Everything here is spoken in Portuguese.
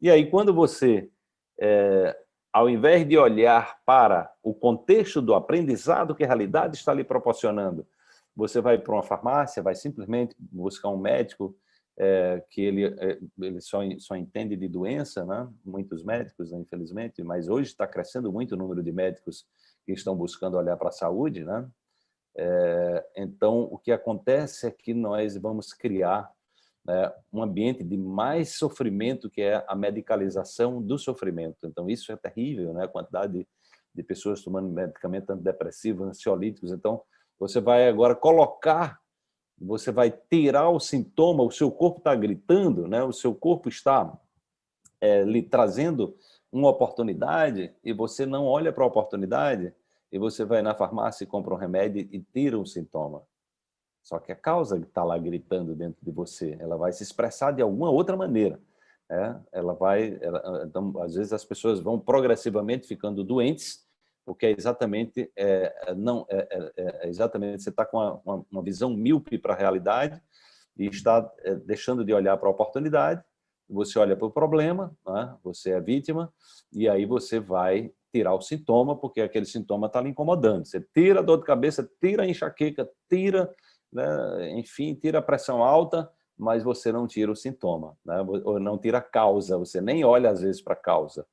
E aí, quando você, é, ao invés de olhar para o contexto do aprendizado que a realidade está lhe proporcionando, você vai para uma farmácia, vai simplesmente buscar um médico é, que ele, é, ele só, só entende de doença, né? muitos médicos, né, infelizmente, mas hoje está crescendo muito o número de médicos que estão buscando olhar para a saúde. Né? É, então, o que acontece é que nós vamos criar né, um ambiente de mais sofrimento, que é a medicalização do sofrimento. Então, isso é terrível, né? a quantidade de, de pessoas tomando medicamentos antidepressivos, ansiolíticos. Então, você vai agora colocar você vai tirar o sintoma, o seu corpo está gritando, né? o seu corpo está é, lhe trazendo uma oportunidade e você não olha para a oportunidade e você vai na farmácia e compra um remédio e tira um sintoma. Só que a causa que está lá gritando dentro de você, ela vai se expressar de alguma outra maneira. Né? Ela vai, ela, então, às vezes as pessoas vão progressivamente ficando doentes porque é exatamente, é, não, é, é, é exatamente você está com uma, uma, visão míope para a realidade e está é, deixando de olhar para a oportunidade, você olha para o problema, né? você é vítima, e aí você vai tirar o sintoma, porque aquele sintoma está lhe incomodando. Você tira a dor de cabeça, tira a enxaqueca, tira, né? enfim, tira a pressão alta, mas você não tira o sintoma, né? ou não tira a causa, você nem olha às vezes para a causa.